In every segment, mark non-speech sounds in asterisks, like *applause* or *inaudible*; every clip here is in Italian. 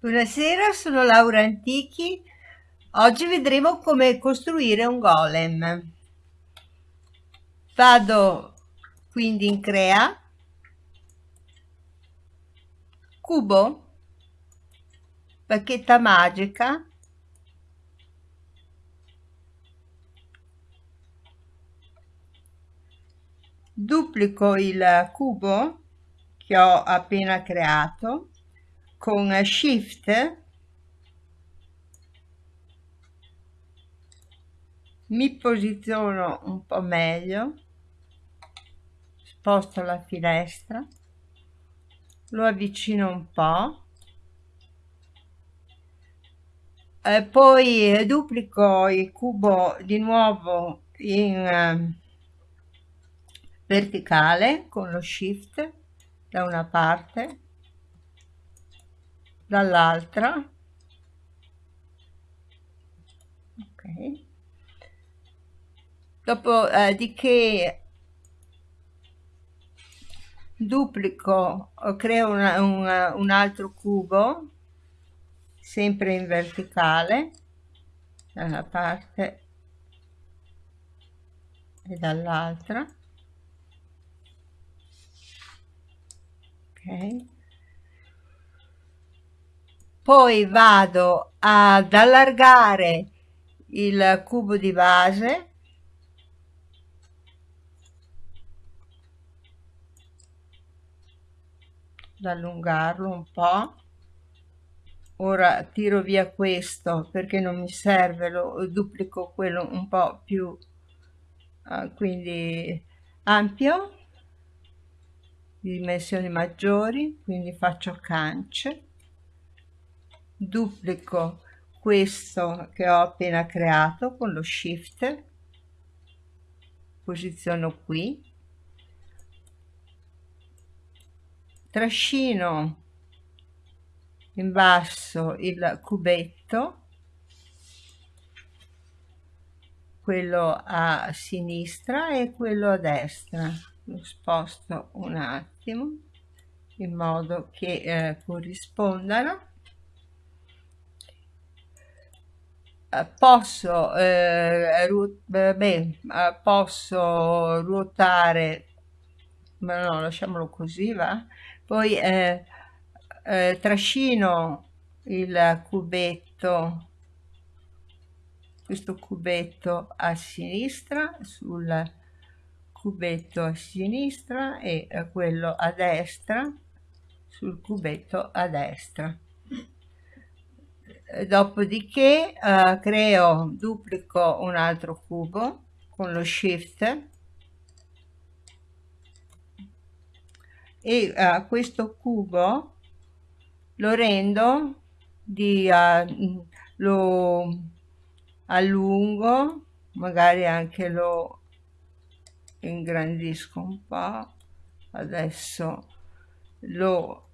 Buonasera, sono Laura Antichi. Oggi vedremo come costruire un golem. Vado quindi in crea, cubo, bacchetta magica, duplico il cubo che ho appena creato con shift mi posiziono un po' meglio sposto la finestra lo avvicino un po' e poi duplico il cubo di nuovo in verticale con lo shift da una parte dall'altra. Ok. Dopo eh, di che duplico creo una, una, un altro cubo sempre in verticale da una parte e dall'altra. Ok poi vado ad allargare il cubo di base. Ad allungarlo un po' ora tiro via questo perché non mi serve lo duplico quello un po' più uh, quindi ampio. Di dimensioni maggiori quindi faccio cance duplico questo che ho appena creato con lo shift. Posiziono qui. Trascino in basso il cubetto. Quello a sinistra e quello a destra. Lo sposto un attimo in modo che eh, corrispondano Eh, posso, eh, ru beh, eh, posso ruotare ma no lasciamolo così va? Poi eh, eh, trascino il cubetto questo cubetto a sinistra sul cubetto a sinistra e eh, quello a destra sul cubetto a destra dopodiché eh, creo duplico un altro cubo con lo shift. E uh, questo cubo lo rendo di uh, lo allungo magari anche lo ingrandisco un po' adesso lo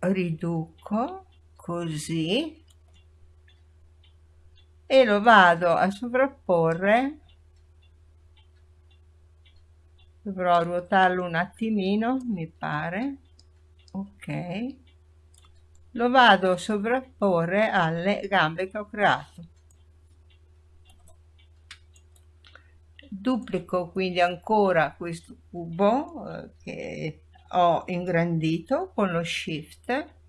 riduco così e lo vado a sovrapporre. Dovrò ruotarlo un attimino mi pare. Ok. Lo vado a sovrapporre alle gambe che ho creato. Duplico quindi ancora questo cubo eh, che ho ingrandito con lo shift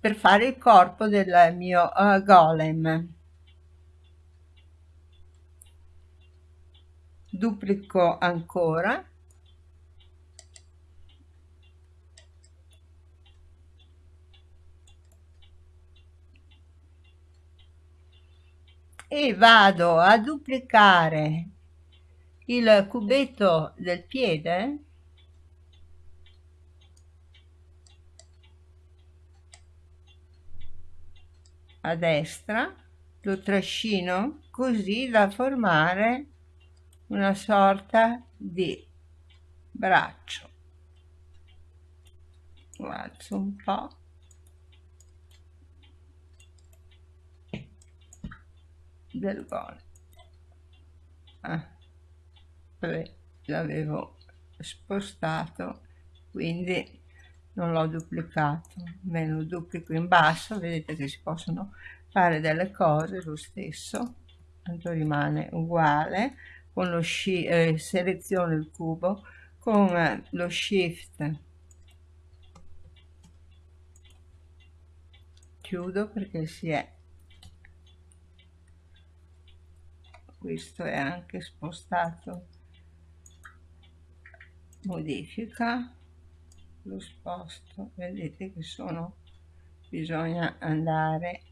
per fare il corpo del mio uh, golem. Duplico ancora. E vado a duplicare il cubetto del piede a destra lo trascino così da formare una sorta di braccio. Lo alzo un po' del gol ah, l'avevo spostato quindi non l'ho duplicato me lo duplico in basso vedete che si possono fare delle cose lo stesso tanto rimane uguale con lo eh, seleziono il cubo con eh, lo shift. Chiudo perché si è. Questo è anche spostato. Modifica lo sposto. Vedete che sono bisogna andare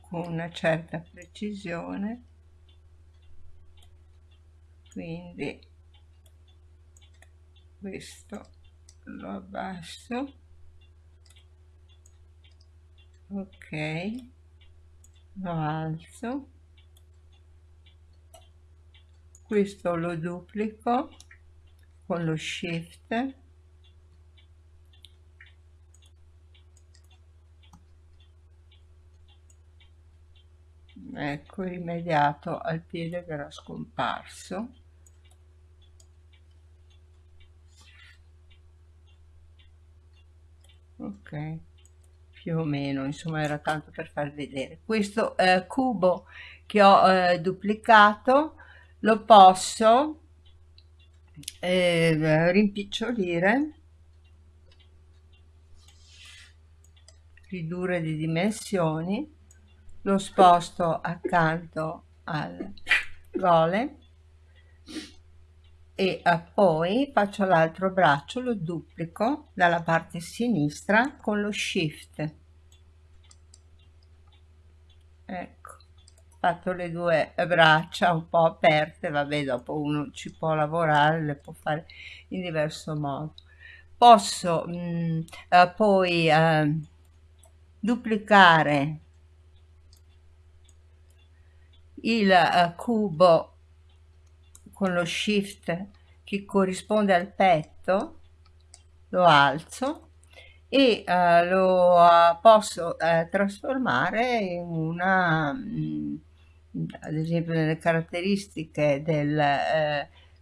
con una certa precisione. Quindi questo lo abbasso. Ok lo alzo. Questo lo duplico con lo shift. Ecco rimediato al piede che era scomparso. Ok più o meno insomma era tanto per far vedere. Questo eh, cubo che ho eh, duplicato lo posso eh, rimpicciolire. Ridurre di dimensioni. Lo sposto accanto al gole. E eh, poi faccio l'altro braccio lo duplico dalla parte sinistra con lo shift. Ecco fatto le due braccia un po' aperte vabbè dopo uno ci può lavorare le può fare in diverso modo. Posso mh, mm, eh, poi eh, duplicare il eh, cubo con lo shift che corrisponde al petto lo alzo e uh, lo uh, posso uh, trasformare in una mh, mm, ad esempio nelle caratteristiche del,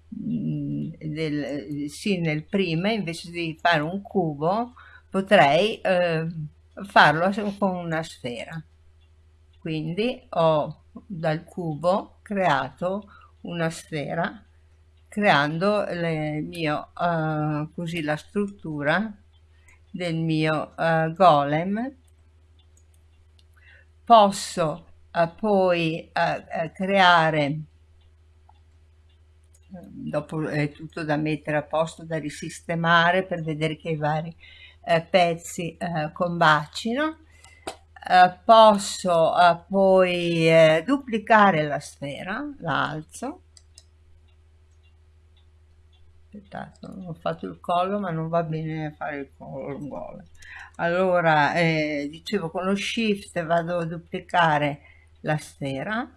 mh, del sì nel prima invece di fare un cubo potrei farlo con una sfera. Quindi ho dal cubo creato una sfera creando le mio uh, così la struttura del mio uh, golem. Posso uh, poi creare dopo è tutto da mettere a posto da risistemare per vedere che i vari pezzi combacino eh, posso eh, poi eh, duplicare la sfera, la alzo. Aspettate, ho fatto il collo ma non va bene fare il collo uguale. Allora, eh, dicevo con lo shift vado a duplicare la sfera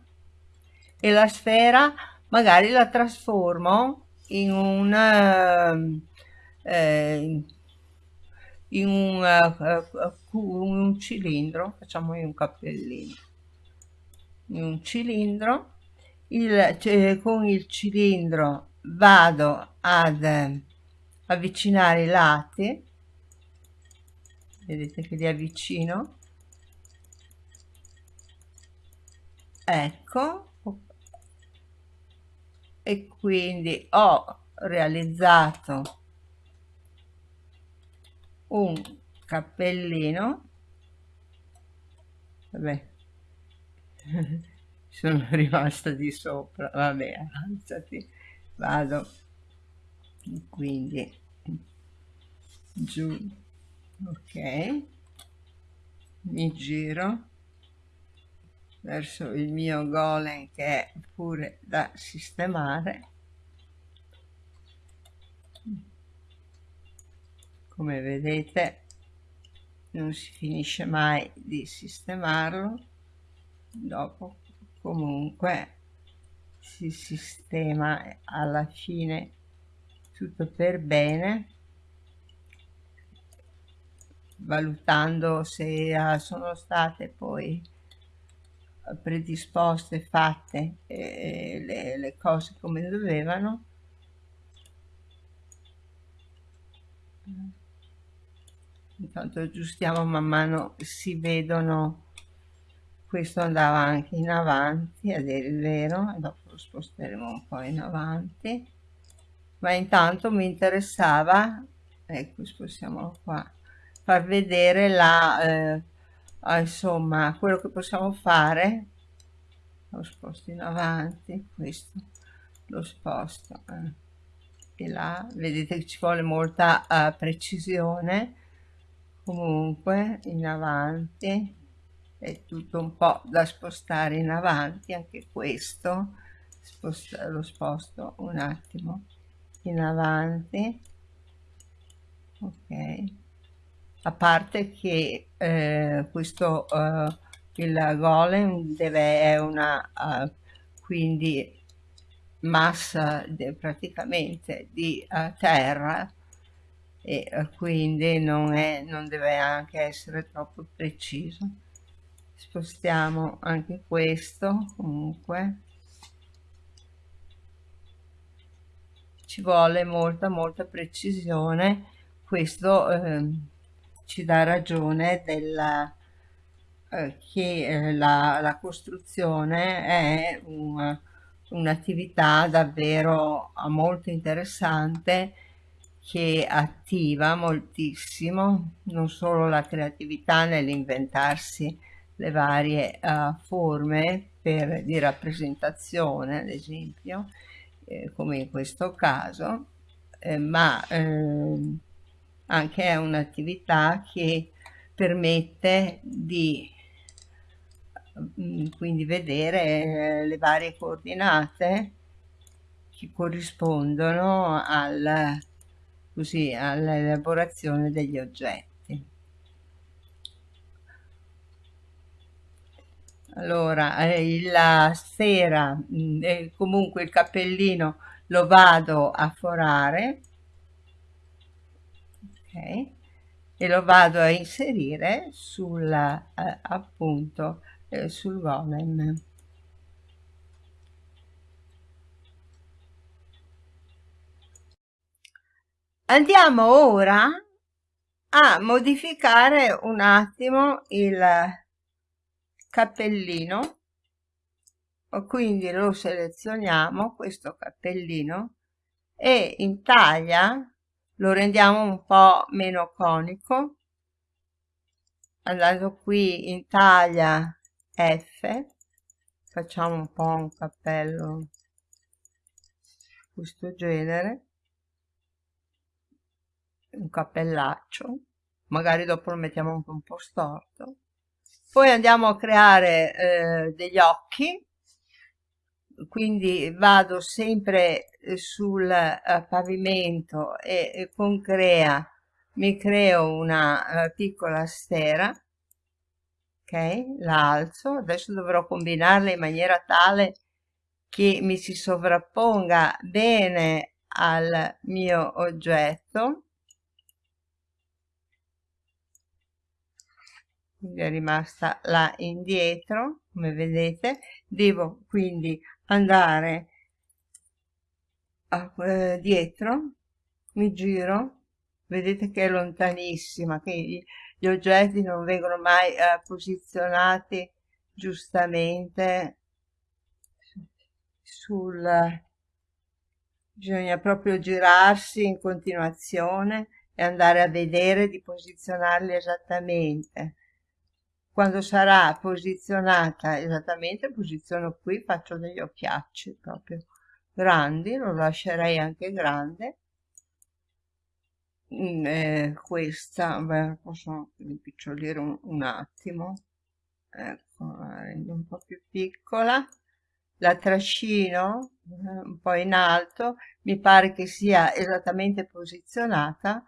e la sfera magari la trasformo in un... Eh, in un, uh, un cilindro, facciamo un cappellino, in un cilindro, il, cioè, con il cilindro vado ad eh, avvicinare i lati, vedete che li avvicino, ecco, e quindi ho realizzato un cappellino. Vabbè. *laughs* Sono rimasta di sopra. Vabbè alzati. Vado. Quindi giù. Ok. Mi giro verso il mio golem che è pure da sistemare. Come vedete non si finisce mai di sistemarlo. Dopo comunque si sistema alla fine tutto per bene valutando se ah, sono state poi predisposte fatte eh, le, le cose come dovevano. Intanto aggiustiamo man mano si vedono questo andava anche in avanti il vero dopo lo sposteremo un po' in avanti. Ma intanto mi interessava ecco spostiamolo qua far vedere la eh, ah, insomma quello che possiamo fare lo sposto in avanti questo lo sposto eh, e là. Vedete che ci vuole molta uh, precisione. Comunque in avanti è tutto un po' da spostare in avanti anche questo sposta, lo sposto un attimo in avanti. Ok a parte che eh, questo uh, il golem deve è una uh, quindi massa de, praticamente di uh, terra e uh, quindi non, è, non deve anche essere troppo preciso. Spostiamo anche questo comunque. Ci vuole molta molta precisione. Questo eh, ci dà ragione della eh, che eh, la, la, costruzione è un'attività davvero molto interessante che attiva moltissimo non solo la creatività nell'inventarsi le varie uh, forme per, di rappresentazione, ad esempio, eh, come in questo caso, eh, ma eh, anche è un'attività che permette di mm, quindi vedere eh, le varie coordinate che corrispondono al, all'elaborazione degli oggetti. allora eh, la sera mm, eh, comunque il cappellino lo vado a forare ok. E lo vado a inserire sul eh, appunto eh, sul golem andiamo ora a modificare un attimo il cappellino. Quindi lo selezioniamo questo cappellino e in taglia lo rendiamo un po' meno conico. Andando qui in taglia F facciamo un po' un cappello questo genere. Un cappellaccio. Magari dopo lo mettiamo anche un po' storto. Poi andiamo a creare eh, degli occhi quindi vado sempre sul uh, pavimento e, e, con crea mi creo una piccola sfera ok? La alzo. Adesso dovrò combinarla in maniera tale che mi si sovrapponga bene al mio oggetto. Quindi è rimasta là indietro come vedete. Devo quindi andare a, eh, dietro mi giro vedete che è lontanissima gli, gli oggetti non vengono mai eh, posizionati giustamente sul bisogna proprio girarsi in continuazione e andare a vedere di posizionarli esattamente quando sarà posizionata esattamente posiziono qui faccio degli occhiacci proprio grandi lo lascerei anche grande. Mm, eh, questa beh, posso rimpicciolire un, un attimo ecco la rendo un po' più piccola. La trascino eh, un po' in alto mi pare che sia esattamente posizionata.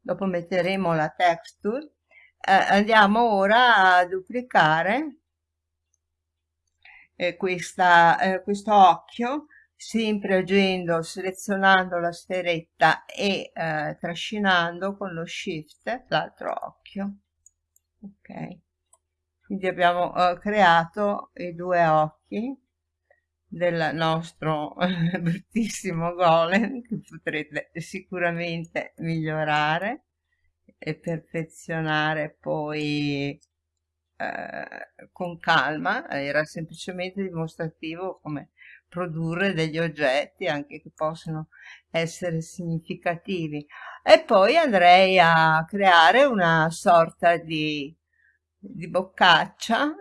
Dopo metteremo la texture eh, andiamo ora a duplicare eh, questa, eh, questo occhio sempre agendo, selezionando la sferetta e eh, trascinando con lo shift l'altro occhio. Ok. Quindi abbiamo eh, creato i due occhi del nostro bruttissimo golem che potrete sicuramente migliorare e perfezionare poi eh, con calma, era semplicemente dimostrativo come produrre degli oggetti anche che possono essere significativi. E poi andrei a creare una sorta di, di boccaccia,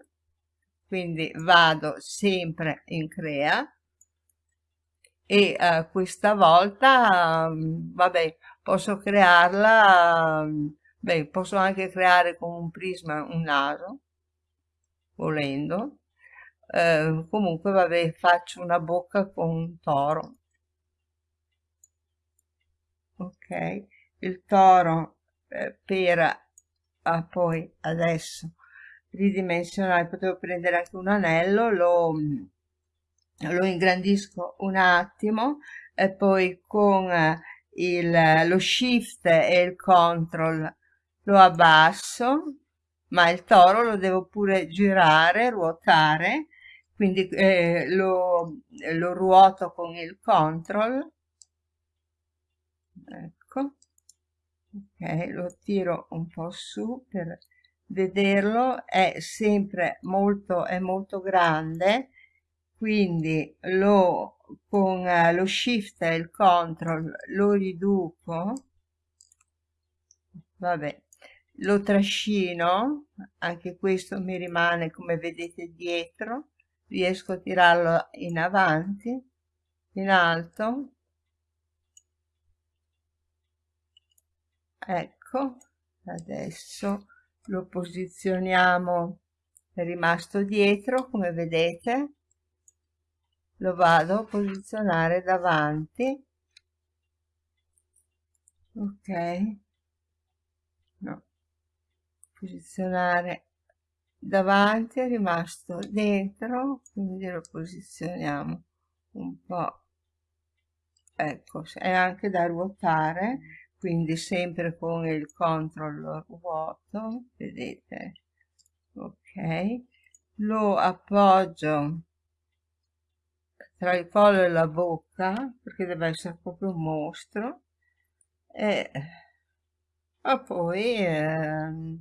quindi vado sempre in crea e eh, questa volta, um, vabbè, posso crearla, beh, posso anche creare con un prisma un naso, volendo, eh, comunque vabbè faccio una bocca con un toro. Ok il toro eh, per ah, poi adesso ridimensionare potevo prendere anche un anello lo, lo ingrandisco un attimo e poi con eh, il, lo shift e il control lo abbasso ma il toro lo devo pure girare ruotare quindi eh, lo, lo ruoto con il control. Ecco. Ok lo tiro un po su per vederlo. È sempre molto è molto grande quindi lo con uh, lo shift e il control lo riduco vabbè lo trascino anche questo mi rimane come vedete dietro riesco a tirarlo in avanti in alto. Ecco adesso lo posizioniamo è rimasto dietro come vedete lo vado a posizionare davanti. Ok. No. Posizionare davanti è rimasto dentro quindi lo posizioniamo un po' ecco è anche da ruotare quindi sempre con il control ruoto vedete? Ok. Lo appoggio tra il collo e la bocca perché deve essere proprio un mostro e, e poi eh,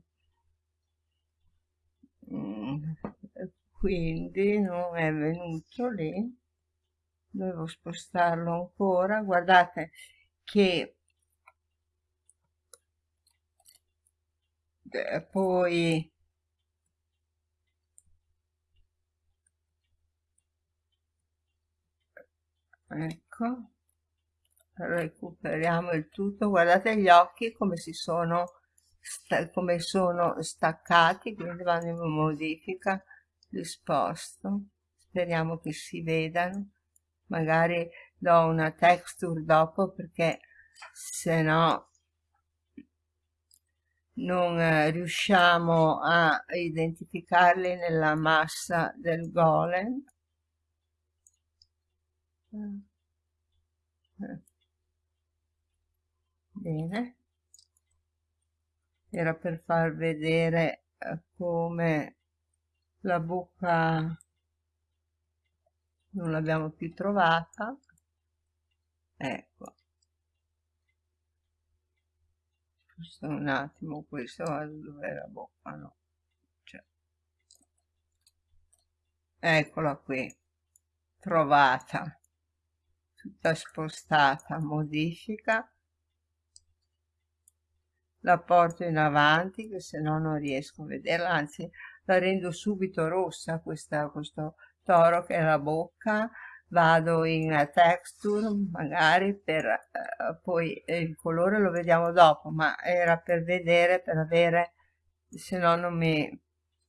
quindi non è venuto lì devo spostarlo ancora. Guardate che eh, poi ecco. Recuperiamo il tutto. Guardate gli occhi come si sono come sono staccati quindi vanno in modifica li sposto speriamo che si vedano. Magari do una texture dopo perché se no non eh, riusciamo a identificarli nella massa del golem bene. Era per far vedere eh, come la bocca non l'abbiamo più trovata. Ecco. Questo un attimo questo dove la bocca? No. Cioè. eccola qui trovata tutta spostata modifica. La porto in avanti che se no non riesco a vederla anzi la rendo subito rossa questa, questo toro che è la bocca. Vado in texture magari per eh, poi il colore lo vediamo dopo ma era per vedere per avere se no non mi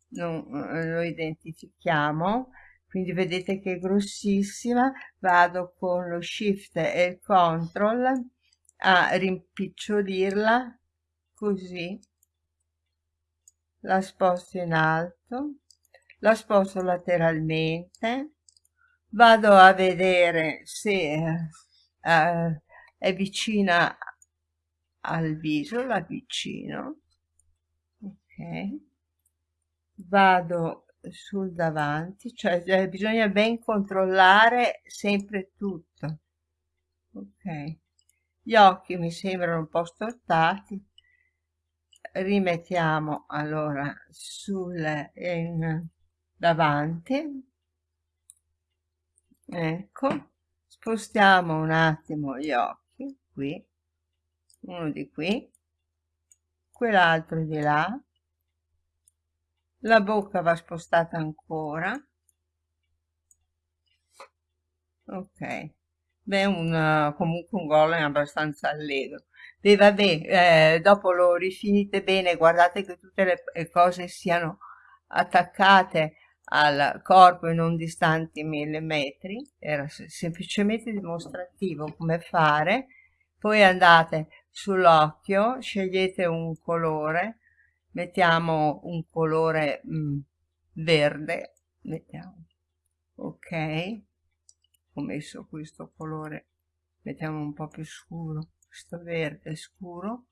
non lo identifichiamo quindi vedete che è grossissima. Vado con lo shift e il control a rimpicciolirla così. La sposto in alto la sposto lateralmente. Vado a vedere se eh, è vicina al viso la vicino ok. Vado sul davanti cioè eh, bisogna ben controllare sempre tutto. Ok. Gli occhi mi sembrano un po' stortati. Rimettiamo allora sul in davanti. Ecco. Spostiamo un attimo gli occhi qui. Uno di qui. Quell'altro di là la bocca va spostata ancora. Ok. Beh un comunque un golem abbastanza allegro. E vabbè eh, dopo lo rifinite bene guardate che tutte le, cose siano attaccate al corpo e non distanti millimetri era semplicemente dimostrativo come fare. Poi andate sull'occhio scegliete un colore mettiamo un colore mh, mm, verde mettiamo. Ok. Ho messo questo colore mettiamo un po più scuro questo verde scuro.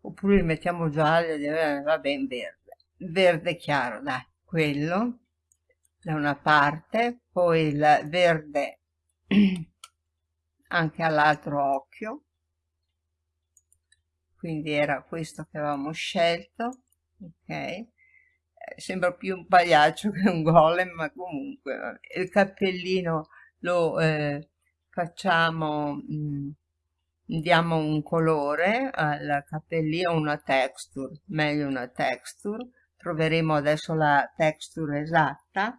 Oppure mettiamo gialli va bene verde. Verde chiaro dai quello da una parte poi il verde *clears throat* anche all'altro occhio quindi era questo che avevamo scelto ok? Eh, sembra più un pagliaccio *laughs* che un golem ma comunque il cappellino lo eh, facciamo mh, mm, diamo un colore al cappellino una texture meglio una texture. Troveremo adesso la texture esatta.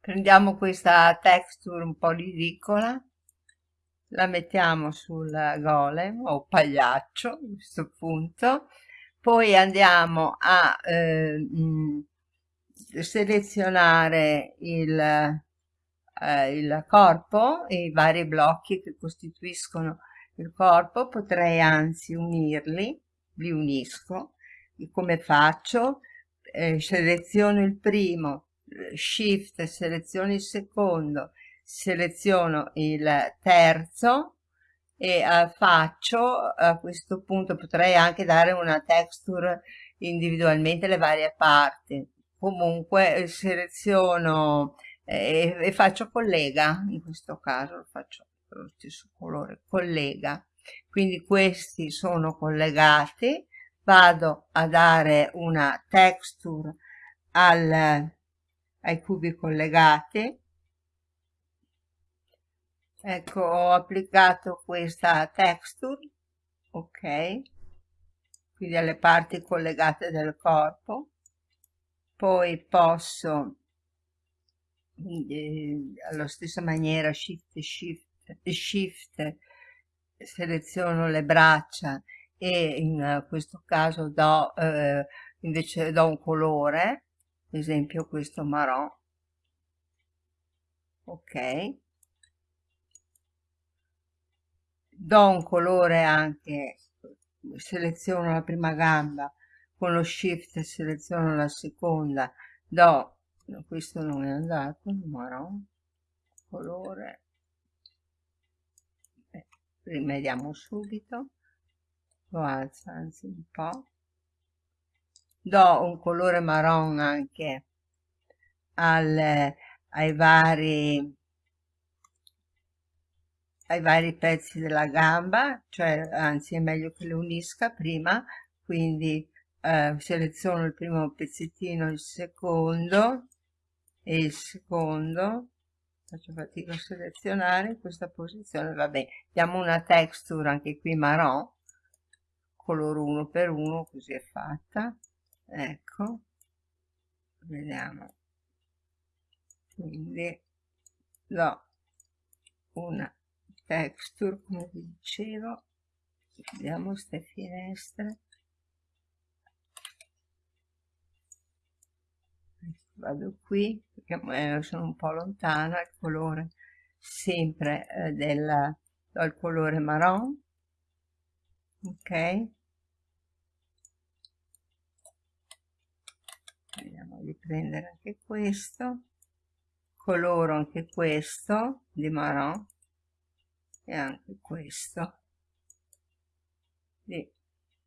Prendiamo questa texture un po' ridicola la mettiamo sul golem o pagliaccio a questo punto. Poi andiamo a eh, mh, selezionare il, eh, il corpo e i vari blocchi che costituiscono il corpo. Potrei anzi unirli li unisco. E come faccio? Eh, seleziono il primo shift seleziono il secondo seleziono il terzo e uh, faccio a questo punto potrei anche dare una texture individualmente le varie parti. Comunque eh, seleziono eh, e faccio collega in questo caso faccio lo stesso colore collega. Quindi questi sono collegati. Vado a dare una texture al, ai cubi collegati ecco ho applicato questa texture ok? Quindi alle parti collegate del corpo. Poi posso eh, alla stessa maniera shift shift shift seleziono le braccia e in questo caso do eh, invece do un colore ad esempio questo marron ok do un colore anche seleziono la prima gamba con lo shift seleziono la seconda do questo non è andato marron colore. Eh, rimediamo subito lo alzo anzi un po' do un colore marron anche al, ai vari ai vari pezzi della gamba, cioè anzi è meglio che le unisca prima, quindi eh, seleziono il primo pezzettino, il secondo e il secondo, faccio fatica a selezionare in questa posizione, vabbè, diamo una texture anche qui marron, colore 1 per 1 così è fatta, ecco, vediamo, quindi do una texture come vi dicevo. Vediamo queste finestre. Vado qui perché eh, sono un po' lontana il colore sempre eh, del, colore marron. Ok. Vediamo di prendere anche questo. Coloro anche questo di marron e anche questo. Di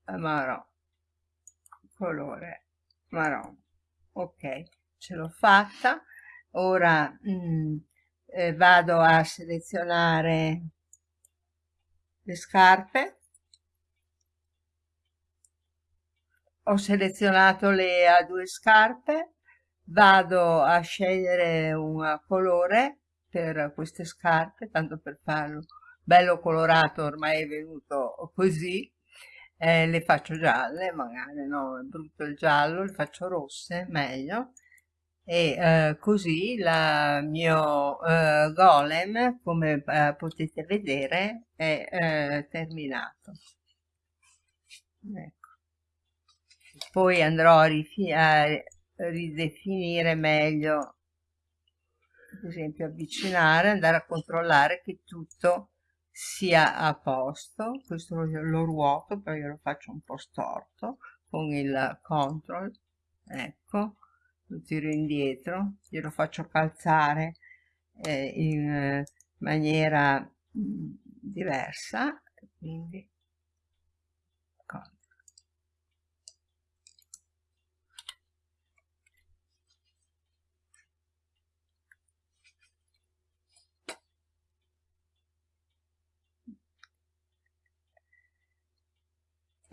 marron colore marron ok ce l'ho fatta. Ora mm, eh, vado a selezionare le scarpe. Ho selezionato le a due scarpe. Vado a scegliere un colore per queste scarpe tanto per farlo bello colorato ormai è venuto così eh, le faccio gialle magari no è brutto il giallo le faccio rosse meglio e eh, così il mio eh, golem come eh, potete vedere è eh, terminato ecco. poi andrò a, a ridefinire meglio ad esempio avvicinare andare a controllare che tutto sia a posto questo lo, lo ruoto poi lo faccio un po' storto con il control ecco lo tiro indietro glielo faccio calzare eh, in maniera mm, diversa quindi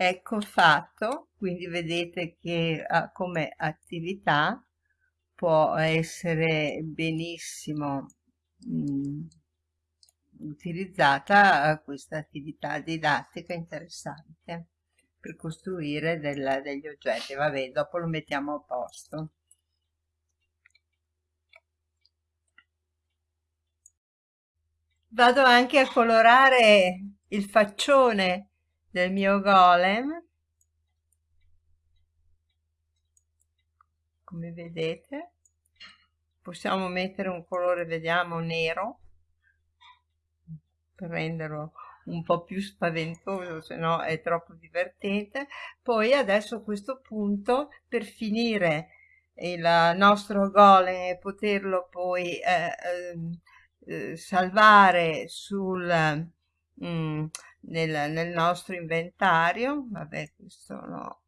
ecco fatto quindi vedete che uh, come attività può essere benissimo mh, mm, utilizzata uh, questa attività didattica interessante per costruire del, degli oggetti. Vabbè dopo lo mettiamo a posto. Vado anche a colorare il faccione del mio golem. Come vedete possiamo mettere un colore vediamo nero per renderlo un po' più spaventoso se no è troppo divertente. Poi adesso a questo punto per finire il nostro golem e poterlo poi eh, ehm, eh, salvare sul mm, nel, nel nostro inventario vabbè questo l'ho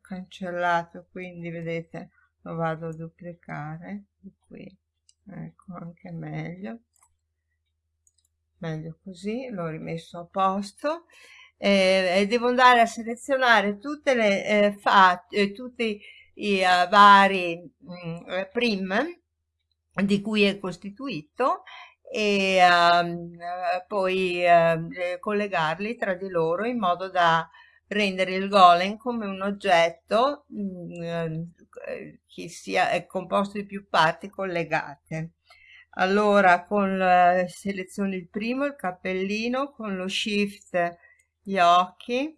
cancellato quindi vedete lo vado a duplicare qui. Ecco anche meglio. Meglio così l'ho rimesso a posto. Eh, e devo andare a selezionare tutte le eh, fatti eh, tutti i uh, vari mh, mm, prim di cui è costituito e um, poi uh, collegarli tra di loro in modo da rendere il golem come un oggetto mh, mm, eh, che sia è composto di più parti collegate. Allora con la, seleziono il primo, il cappellino, con lo shift gli occhi,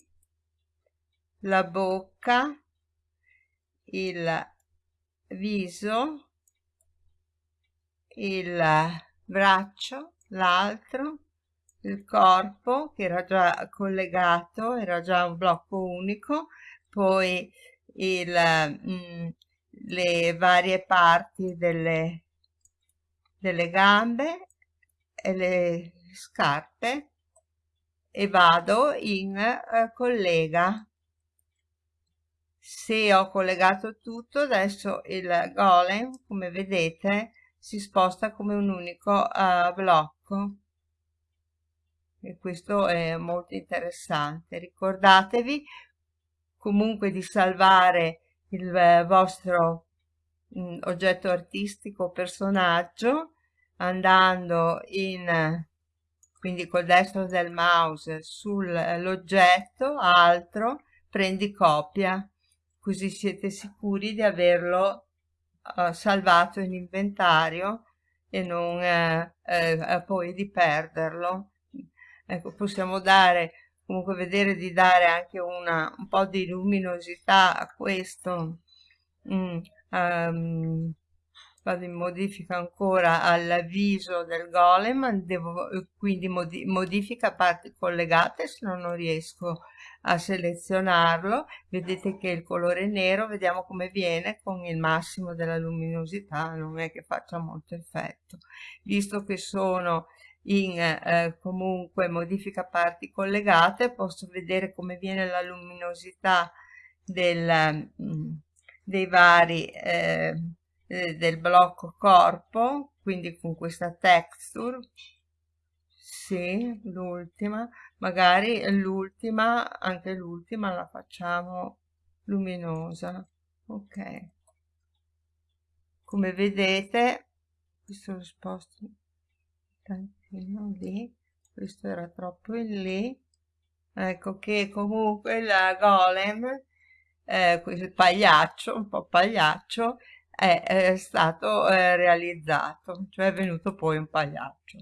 la bocca, il viso, il braccio, l'altro, il corpo che era già collegato, era già un blocco unico, poi il, mh, mm, le varie parti delle, delle gambe e le scarpe e vado in uh, collega. Se ho collegato tutto adesso il golem come vedete si sposta come un unico uh, blocco. E questo è molto interessante. Ricordatevi comunque di salvare il eh, vostro mh, mm, oggetto artistico personaggio andando in quindi col destro del mouse sull'oggetto altro prendi copia. Così siete sicuri di averlo uh, salvato in inventario e non eh, poi di perderlo. Ecco possiamo dare comunque vedere di dare anche una, un po' di luminosità a questo. Mm, um, vado in modifica ancora al viso del golem devo quindi modi modifica parti collegate se no non riesco a selezionarlo. Vedete che il colore nero vediamo come viene con il massimo della luminosità non è che faccia molto effetto. Visto che sono in eh, comunque modifica parti collegate posso vedere come viene la luminosità del, mm, dei vari eh, eh, del blocco corpo quindi con questa texture sì l'ultima magari l'ultima anche l'ultima la facciamo luminosa. Ok. Come vedete questo lo sposto un tantino lì questo era troppo in lì. Ecco che comunque la golem eh, pagliaccio un po' pagliaccio è, è stato eh, realizzato cioè è venuto poi un pagliaccio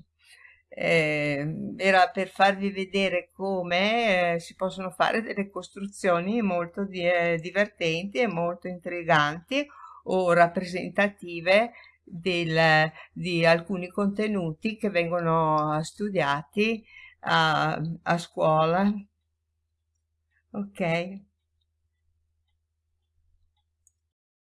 eh, era per farvi vedere come eh, si possono fare delle costruzioni molto di, eh, divertenti e molto intriganti o rappresentative del, di alcuni contenuti che vengono studiati a, a scuola. Ok.